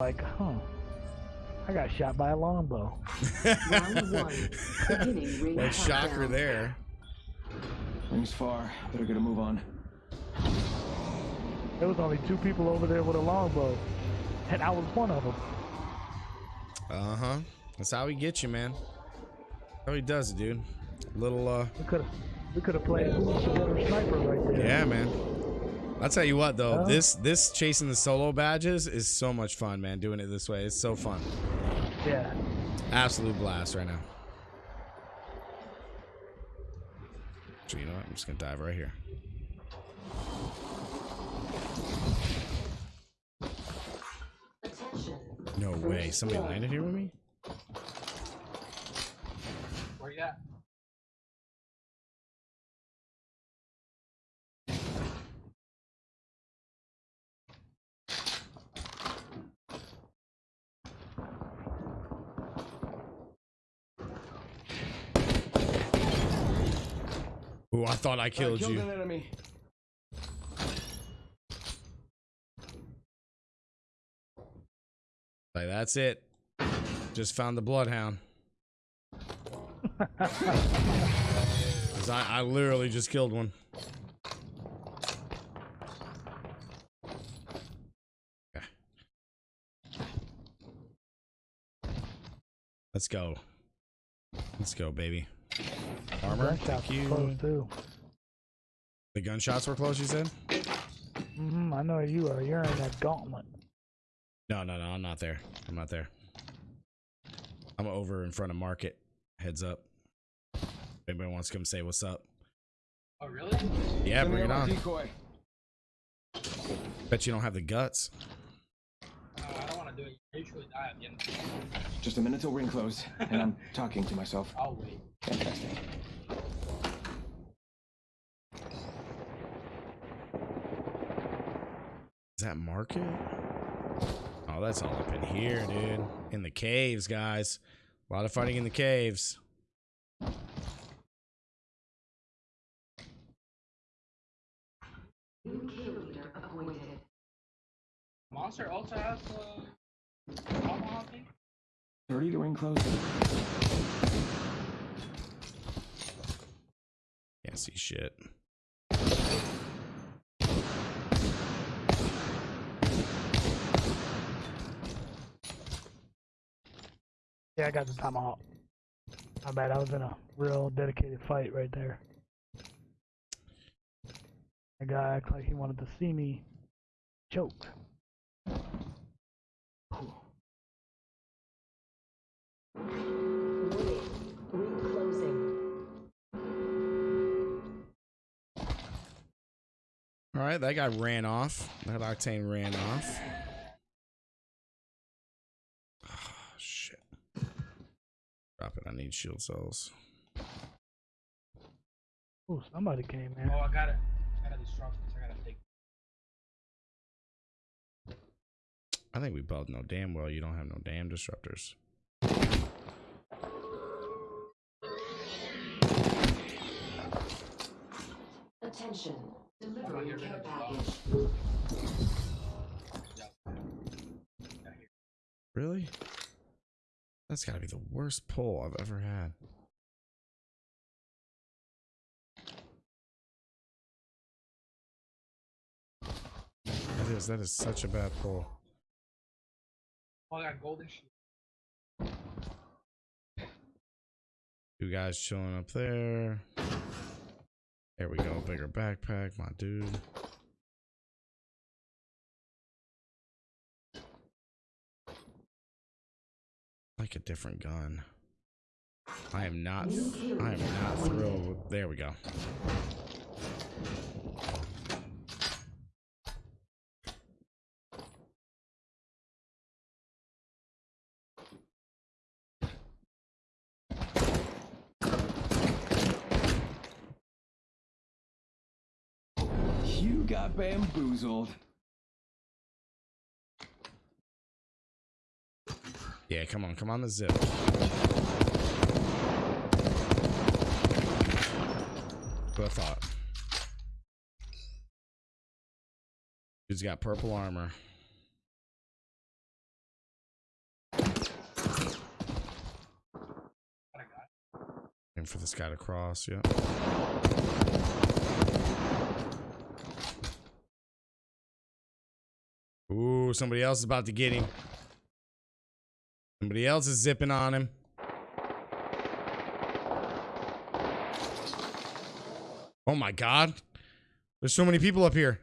like, huh? I got shot by a longbow. Round one. Beginning ring What shocker countdown. there. Rings far. Better get a move on. There was only two people over there with a longbow, and I was one of them. Uh huh. That's how he gets you, man. How he does it, dude. Little, uh, We could have, we could have played who's the better sniper right there. yeah, man. I'll tell you what, though, Huh? this this chasing the solo badges is so much fun, man. Doing it this way, it's so fun. Yeah. Absolute blast right now. So you know what? I'm just gonna dive right here. No way. Somebody landed here with me? Where you at? Ooh, I thought I killed I killed you. an enemy. Like that's it. Just found the bloodhound. 'Cause I, I literally just killed one. Okay. Let's go. Let's go, baby. Armor, Gunshots thank you. close too. The gunshots were close, you said? hmm I know you are. You're in that gauntlet. No, no, no, I'm not there. I'm not there. I'm over in front of market. Heads up. If anybody wants to come say what's up. Oh, really? Yeah, Sending bring it on. Decoy. Bet you don't have the guts. Uh, I don't want to do it. I usually die at the end. Just a minute till ring close, and I'm talking to myself. I'll wait. Fantastic. Is that market? Oh, that's all up in here, dude. In the caves, guys. A lot of fighting in the caves. New kill leader appointed. Monster also has uh, tomahawk thing? 30 to ring close. Can't see shit. Yeah, I got the tomahawk. I bet I was in a real dedicated fight right there. The guy acted like he wanted to see me choke. All right, that guy ran off. That octane ran off. Oh, shit. Drop it. I need shield cells. Oh, somebody came in. Oh, I got it. I got a disrupt. I gotta take. I think we both know damn well you don't have no damn disruptors. Attention. I'm not Delivering care package. Yeah, here. Really? That's got to be the worst pull I've ever had. That is that is such a bad pull. Oh, I got golden shield. Two guys chilling up there. There we go. Bigger backpack, my dude. Like a different gun. I am not. I am not thrilled. With, there we go. You got bamboozled. Yeah, come on, come on the zip. Good I thought. He's got purple armor. And for this guy to cross, yeah. Ooh, somebody else is about to get him. Somebody else is zipping on him. Oh my god. There's so many people up here.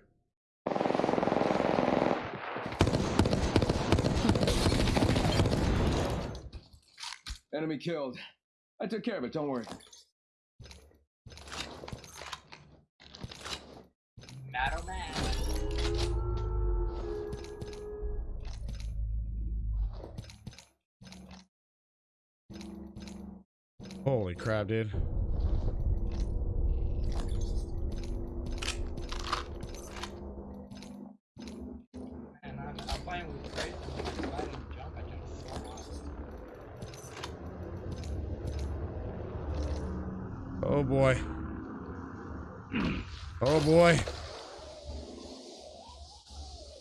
Enemy killed. I took care of it, don't worry. Matter man. So high. Oh boy. Oh boy.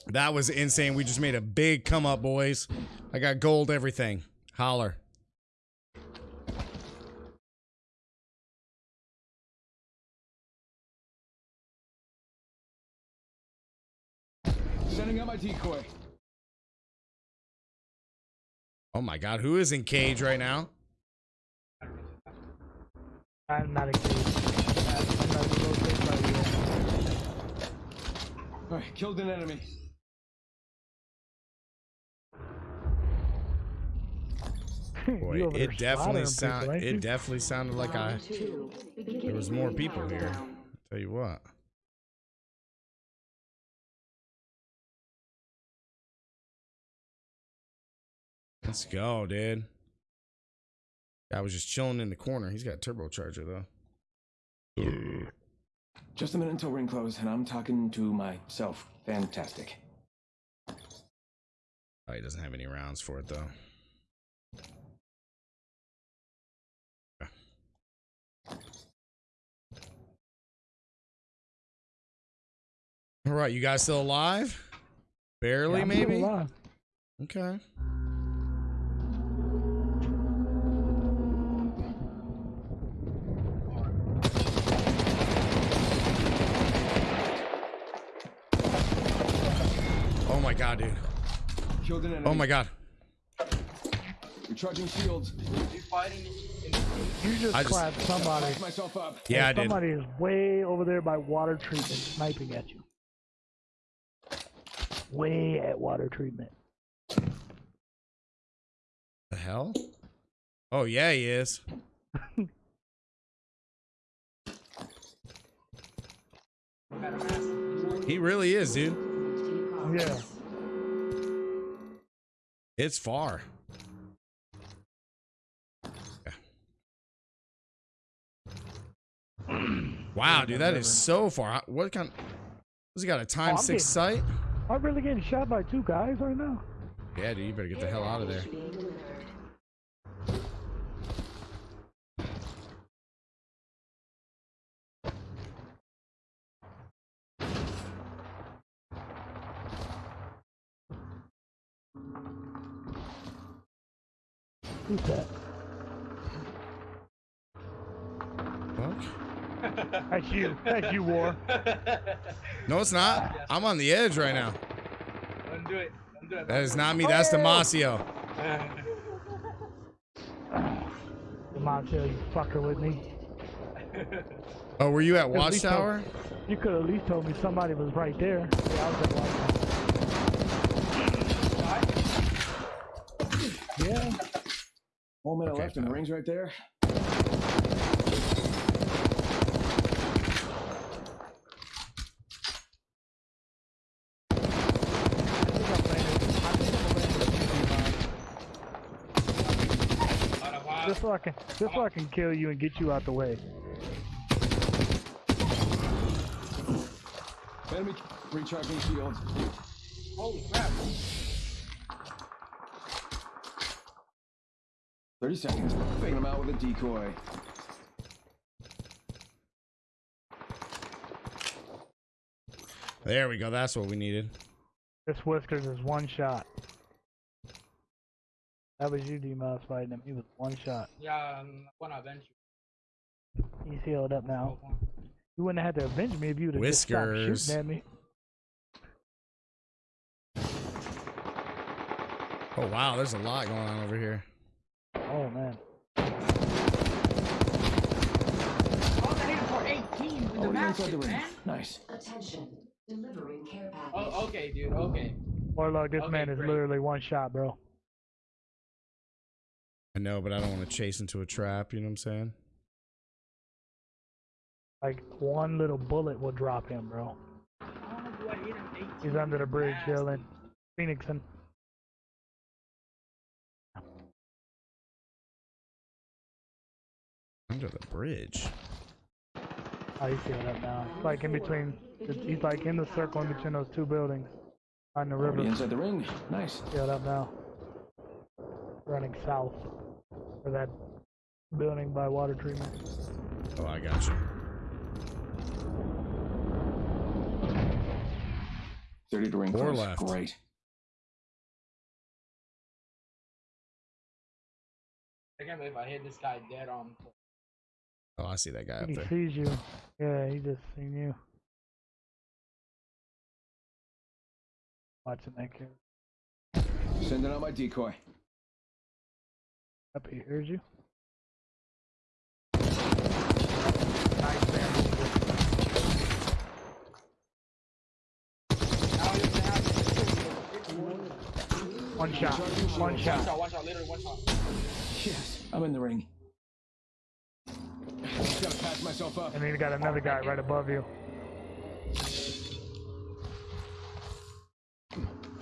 That was insane. We just made a big come up, boys. I got gold everything. Holler. Sending out my decoy. Oh my god, who is in cage right now? I'm not engaged. I'm not rotating my. Alright, killed an enemy. Boy, You over there it definitely slaughtering sound people, ain't it you? definitely sounded like I there was more people here. countdown. Tell you what. Let's go, dude. Guy was just chilling in the corner. He's got a turbocharger though. Just a minute until ring close, and I'm talking to myself. Fantastic. Oh, he doesn't have any rounds for it though. All right, you guys still alive? Barely, Yeah, maybe. alive. Okay. Oh my god, dude. Killed an enemy. Oh my god. Recharging shields. You fighting in, in You just I just- somebody. Myself up. Yeah, I and did. Somebody is way over there by water treatment sniping at you. Way at water treatment. The hell? Oh yeah, he is. He really is, dude. Yeah. It's far. Wow, dude, that is so far. What kind? Has he got a time Oh, six sight? I'm really getting shot by two guys right now. Yeah, dude, you better get the hell out of there. Who's that? Fuck. That's you. That's you, War. No, it's not. I'm on the edge right now. Don't do it. Don't do it. That is not me. That's oh! Damasio. Come on, tell you fucker with me. Oh, were you at At least Watchtower? You could at least told me somebody was right there. Yeah, I was at Watchtower. Yeah. One minute Okay, left, and the ring's right there. I think I'm landing- I think I'm landing Out of wild. Just so I can, just so I can kill you and get you out the way. Enemy recharging shields. Holy crap. 30 seconds. Faking them out with a decoy. There we go. That's what we needed. This Whiskers is one shot. That was you, D-Mouse, fighting him. He was one shot. Yeah, um, I'm gonna avenge you. He's healed up now. You wouldn't have had to avenge me if you would have just stopped Whiskers. shooting at me. Oh wow, there's a lot going on over here. Oh man. Oh, that hit for 18 with Oh, the you're inside the massive, ring. man. Nice. Attention. Delivering care package. Oh, okay, dude. Okay. Warlock, this Okay, man is great. literally one shot, bro. I know, but I don't want to chase into a trap. You know what I'm saying? Like one little bullet will drop him, bro. Oh, How do I hit him 18 He's under the with bridge, massive? Dylan. Under the bridge. Oh, he's healed up now. It's like in between. He's like in the circle in between those two buildings on the Already river. inside the ring. Nice. Healed up now. Running south for that building by water treatment. Oh, I got you. 30 to ring Four close. left. Great. I can't believe I hit this guy dead on. Oh, I see that guy I up think he there. sees you. Yeah, he just seen you. Watching that kid. Sending out my decoy. Up he hears you. Nice man. Now he One shot. One One shot. shot, one shot, literally one shot. Yes, I'm in the ring. Just gotta patch myself up. And then you got another guy right above you.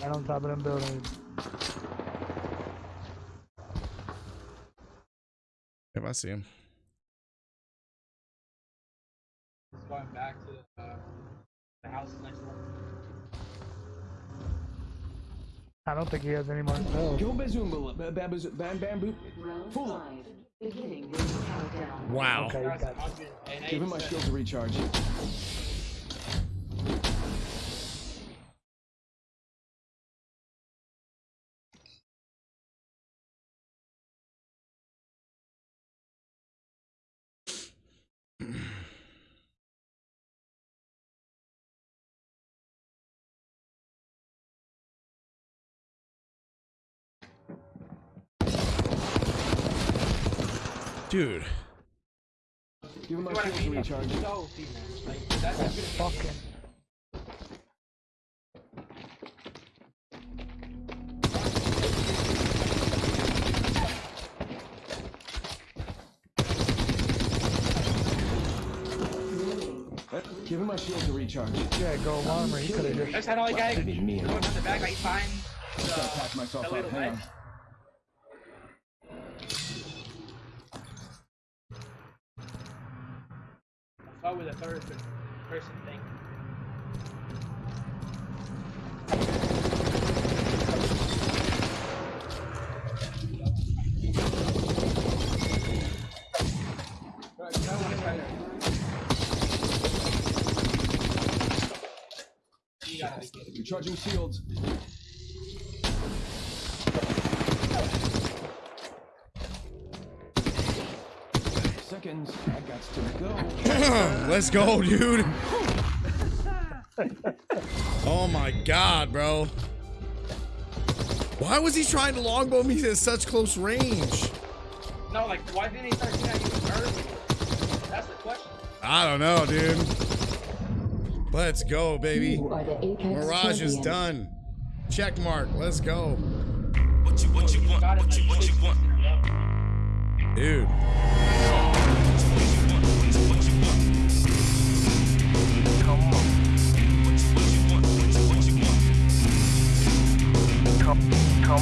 Right on top of them buildings. Yep, I see him. He's going back to uh, the house next door. I don't think he has any more spells. Go bazoomba, ba- ba- bazoo- bam bam boop. Round Full up. five. Beginning ring countdown. Wow. Okay, got 108 Give him my shield to recharge. Dude. Give him my See what I shield to recharge. so female. Like, that's as good as fucking. Uh, Give him my shield to recharge. Yeah, go armor. He could have just. That's that only guy That'd be me. going on the back, like, fine. Just gotta patch myself a up. little Hang on. With a third person thing. Recharging shields. Seconds. I to go. Let's go, dude. oh my god, bro. Why was he trying to longbow me at such close range? No, like, why didn't he start shooting at you early? That's the question. I don't know, dude. Let's go, baby. You are the Apex Mirage is done. Check mark. Let's go. What you what you want? What you what you want? Dude. come, come